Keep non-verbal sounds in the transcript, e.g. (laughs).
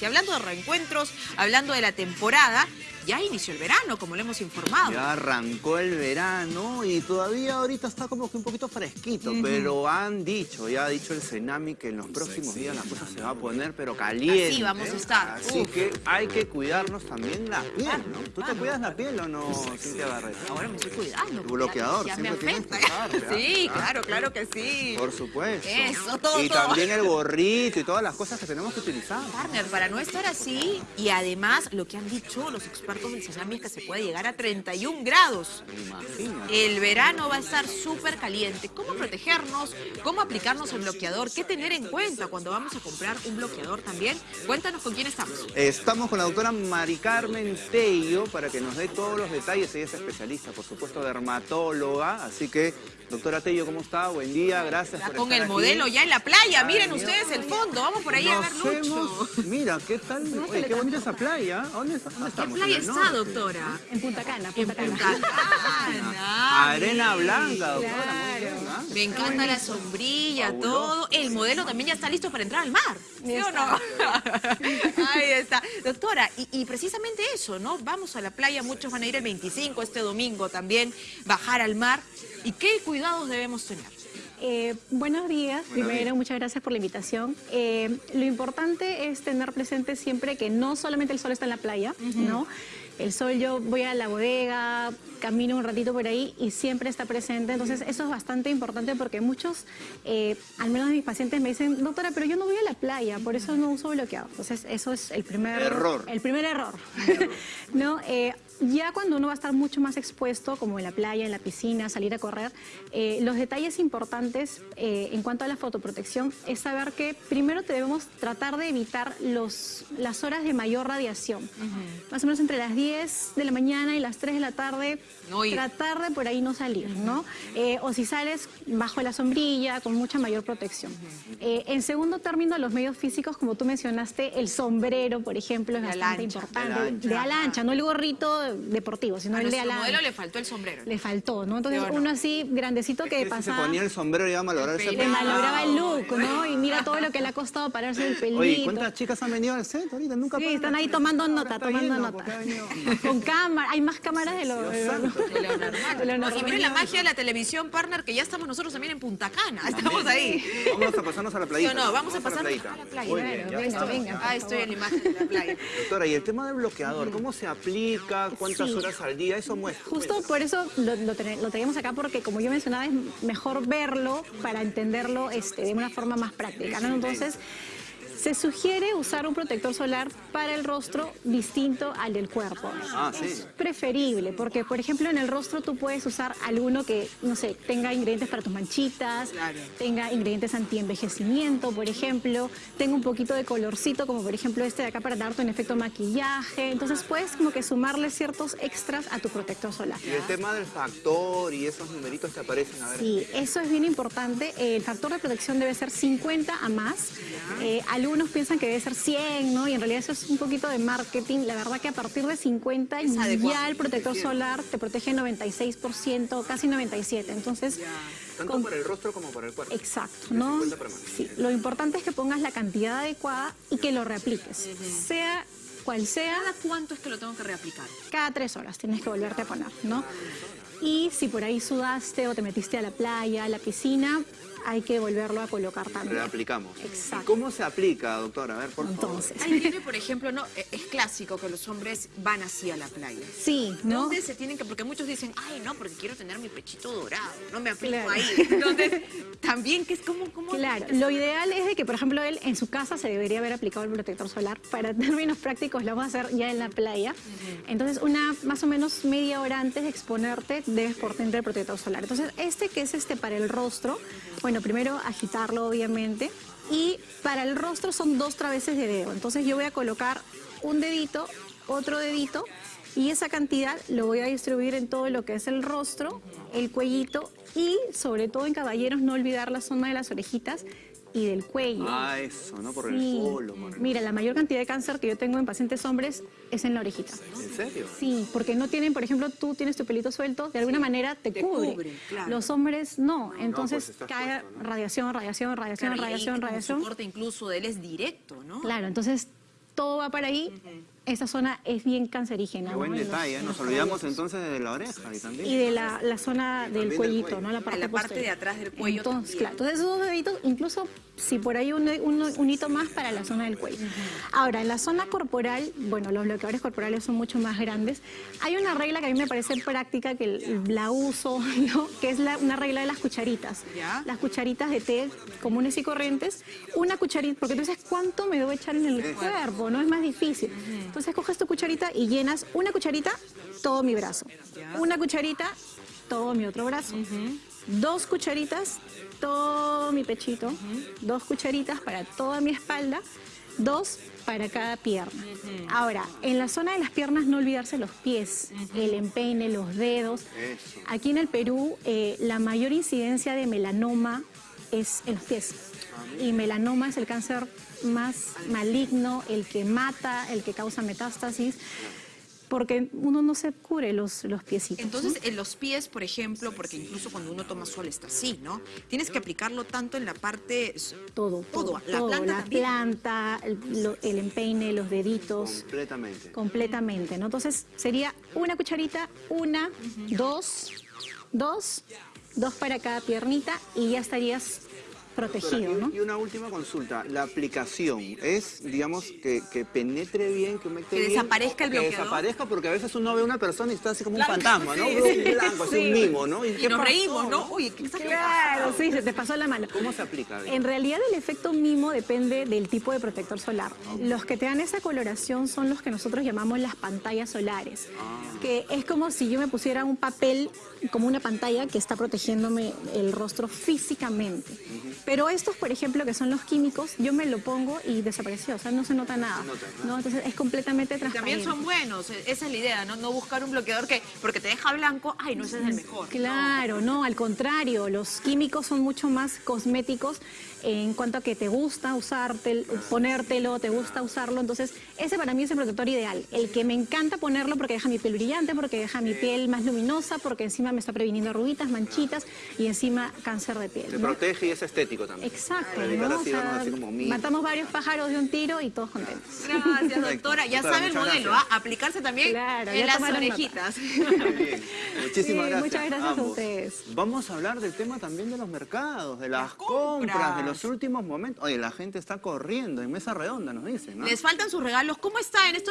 Y hablando de reencuentros, hablando de la temporada, ya inició el verano, como le hemos informado. Ya arrancó el verano y todavía ahorita está como que un poquito fresquito, pero han dicho, ya ha dicho el Cenami que en los próximos días la cosa se va a poner pero caliente. Así vamos a estar. Así que hay que cuidarnos también la piel, ¿no? ¿Tú te cuidas la piel o no, Cintia Barreto? Ahora me estoy cuidando. Tu bloqueador, ya, me siempre tienes afecta. que usar, ¿verdad? Sí, claro, claro que sí. Por supuesto. Eso, todo, Y todo. también el gorrito y todas las cosas que tenemos que utilizar. Partner, para no estar así, y además lo que han dicho los expertos del Cenami es que se puede llegar a 31 grados. El verano va a estar súper caliente. ¿Cómo protegernos? ¿Cómo aplicarnos el bloqueador? ¿Qué tener en cuenta cuando vamos a comprar un bloqueador también? Cuéntanos con quién estamos. Estamos con la doctora Mari Carmen Tello para que nos dé todos los detalles. Ella es especialista, por supuesto, dermatóloga. Así que, doctora Tello, ¿cómo está? Buen día, gracias Está por con estar el aquí. modelo ya en la playa. Ay, Miren Dios. ustedes el fondo. Vamos por ahí a ver Lucho. hemos- Mira, ¿qué tal? Oye, qué bonita esa playa. ¿Dónde, está- dónde ¿Qué playa está, doctora? En Punta Cana, Punta Cana. Punta (laughs) Cana. Arena blanca, doctora. Muy bien, ¿ah? Me encanta la sombrilla, Fabuloso. todo. El modelo también ya está listo para entrar al mar. ¿Sí o no? (laughs) Ahí está. Doctora, y, y precisamente eso, ¿no? Vamos a la playa, muchos van a ir el 25, este domingo también, bajar al mar. ¿Y qué cuidados debemos tener? Eh, buenos días, primero, días. muchas gracias por la invitación. Eh, lo importante es tener presente siempre que no solamente el sol está en la playa, ¿no? El sol, yo voy a la bodega, camino un ratito por ahí y siempre está presente. Entonces, eso es bastante importante porque muchos, eh, al menos mis pacientes me dicen, doctora, pero yo no voy a la playa, por eso no uso bloqueador. Entonces, eso es el primer Error. El primer error. (laughs) ¿No? Ya cuando uno va a estar mucho más expuesto, como en la playa, en la piscina, salir a correr, eh, los detalles importantes eh, en cuanto a la fotoprotección es saber que primero debemos tratar de evitar los, las horas de mayor radiación. Más o menos entre las 10 de la mañana y las 3 de la tarde, No tratar de por ahí no salir, ¿no? Eh, o si sales bajo la sombrilla, con mucha mayor protección. En segundo término, los medios físicos, como tú mencionaste, el sombrero, por ejemplo, es De bastante ancha. importante. De ala ancha. De ala ancha, no el gorrito deportivo, sino A el de modelo le faltó el sombrero. Le faltó, ¿no? Entonces, ¿Sí o no? uno así, grandecito que Es que si pasaba... se ponía el sombrero y iba a malograr ese El Le peinado. malograba el look, ¿no? Y mira todo lo que le ha costado pararse el pelito. Oye, ¿cuántas chicas han venido al set ahorita? Nunca Sí, están ahí tomando nota, está tomando lleno, nota. (laughs) Con cámara, hay más cámaras de lo, de lo-. De lo normal. de lo Y normal. miren la magia de la televisión, partner, que ya estamos nosotros también en Punta Cana. Estamos ahí. Vamos a pasarnos a la ¿Sí playita. o no? Vamos a la pasar playita. a la playa. Venga, venga. Ah, estoy en la imagen de la playa. Doctora, y el tema del bloqueador, ¿cómo se aplica? ¿Cuántas Sí. horas al día? Eso muestra. Justo por eso lo, lo, lo acá porque como yo mencionaba es mejor verlo para entenderlo este, de una forma más práctica. ¿no? Entonces se sugiere usar un protector solar para el rostro distinto al del cuerpo. Ah, sí. Es preferible porque por ejemplo en el rostro tú puedes usar alguno que no sé tenga ingredientes para tus manchitas, Claro. tenga ingredientes anti-envejecimiento, por ejemplo, tenga un poquito de colorcito, como por ejemplo este de acá para darte un efecto maquillaje. Entonces puedes como que sumarle ciertos extras a tu protector solar. Y el tema del factor y esos numeritos que aparecen, a ver. Sí, eso es bien importante. El factor de protección debe ser 50 a más. Eh, algunos piensan que debe ser 100, ¿no? Y en realidad eso es un poquito de marketing. La verdad que a partir de 50 Es adecuado. ya el protector solar te protege 96%, casi 97%. Entonces, Tanto con- para el rostro como para el cuerpo. Exacto, ¿no? 50 para más. Sí, lo importante es que pongas la cantidad adecuada y que lo reapliques. Sea cual sea, ¿Cada cuánto es que lo tengo que reaplicar? cada tres horas tienes que volverte a poner, ¿no? Y si por ahí sudaste o te metiste a la playa, a la piscina, hay que volverlo a colocar también. Reaplicamos. Exacto. ¿Y cómo se aplica, doctora? A ver, por Entonces, Ahí viene, por ejemplo, no, Eh, es clásico que los hombres van así a la playa. sí, ¿no? ¿Dónde se tienen que...? Porque muchos dicen, ay, no, porque quiero tener mi pechito dorado, no me aplico Claro. ahí. Entonces, también, que es como... como Claro, lo ideal es de que, por ejemplo, él en su casa se debería haber aplicado el protector solar. Para (laughs) términos prácticos lo vamos a hacer ya en la playa. Entonces, una más o menos media hora antes de exponerte, debes ponerte el protector solar. Entonces, este que es este para el rostro, bueno, primero agitarlo, obviamente. Y para el rostro son dos traveses de dedo. Entonces, yo voy a colocar un dedito, otro dedito, y esa cantidad lo voy a distribuir en todo lo que es el rostro, el cuellito y sobre todo en caballeros no olvidar la zona de las orejitas y del cuello. Ah, eso, ¿no? Por el polo. por el- Mira, la mayor cantidad de cáncer que yo tengo en pacientes hombres es en la orejita. ¿En serio? Sí, porque no tienen, por ejemplo, tú tienes tu pelito suelto, de alguna manera te, te cubre. cubre, claro. Los hombres no, entonces pues, estás cae puesto, ¿no? radiación, radiación, radiación, Claro, radiación, radiación. corte incluso de él es directo, ¿no? Claro, entonces todo va para ahí, esa zona es bien cancerígena. Qué buen ¿no? En los- detalle, ¿eh? Nos olvidamos entonces de la oreja y también. Y de la, la zona del del cuellito, cuello. ¿no? La parte, la parte posterior. de atrás del cuello Entonces, claro, entonces esos dos deditos, incluso si por ahí un, un, un hito más para la zona del cuello. Ahora, en la zona corporal, bueno, los bloqueadores corporales son mucho más grandes. Hay una regla que a mí me parece práctica, que la uso, (laughs) ¿no? que es la- una regla de las cucharitas. Las cucharitas de té comunes y corrientes, una cucharita, porque tú dices, ¿cuánto me debo echar en el cuerpo? No es más difícil. Entonces coges tu cucharita y llenas una cucharita, todo mi brazo. Una cucharita, todo mi otro brazo. Dos cucharitas, todo mi pechito. Dos cucharitas para toda mi espalda. Dos para cada pierna. Ahora, en la zona de las piernas no olvidarse los pies, el empeine, los dedos. Eso. Aquí en el Perú eh, la mayor incidencia de melanoma es en los pies. Y melanoma es el cáncer más maligno, el que mata, el que causa metástasis, porque uno no se cubre los, los piecitos. ¿no? Entonces, en los pies, por ejemplo, porque incluso cuando uno toma sol está así, ¿no? Tienes que aplicarlo tanto en la parte... todo, todo, todo, la todo, planta la también. planta, el, lo- el empeine, los deditos, Completamente. completamente, ¿no? Entonces sería una cucharita, una, dos, dos, dos para cada piernita y ya estarías protegido, Doctora, ¿no? y, y una última consulta. La aplicación es, digamos, que, que penetre bien, que Que bien, desaparezca el Que bloqueador. desaparezca, porque a veces uno ve a una persona y está así como un fantasma, ¿no? sí, un sí, así un mimo, ¿no? Y qué nos pasó, reímos, ¿no? Uy, ¿qué está Claro, sí, se te pasó la mano. ¿Cómo se aplica? En realidad el efecto mimo depende del tipo de protector solar. Los que te dan esa coloración son los que nosotros llamamos las pantallas solares, que es como si yo me pusiera un papel como una pantalla que está protegiéndome el rostro físicamente. Pero estos, por ejemplo, que son los químicos, yo me lo pongo y desapareció, o sea, no se nota nada. nota, ¿no? Entonces es completamente También transparente. son buenos, e- esa es la idea, ¿no? No buscar un bloqueador que, porque te deja blanco, ay, no, ese es el mejor. Claro, no, al contrario, los químicos son mucho más cosméticos en cuanto a que te gusta usarte, ponértelo, te gusta usarlo, entonces ese para mí es el protector ideal, el que me encanta ponerlo porque deja mi piel brillante, porque deja mi piel más luminosa, porque encima me está previniendo arruguitas, manchitas y encima cáncer de piel. Se ¿no? protege y es estético también. Exacto, matamos varios pájaros de un tiro y todos contentos. Gracias, doctora. Ya Doctora, sabe el modelo. ¿ah? Aplicarse también Claro, en las orejitas. (laughs) Muy bien. Muchísimas Sí, gracias. muchas gracias a ustedes. Vamos a hablar del tema también de los mercados, de las, Las compras. compras, de los últimos momentos. Oye, la gente está corriendo en mesa redonda, nos dicen, ¿no? Les faltan sus regalos. ¿Cómo está en estos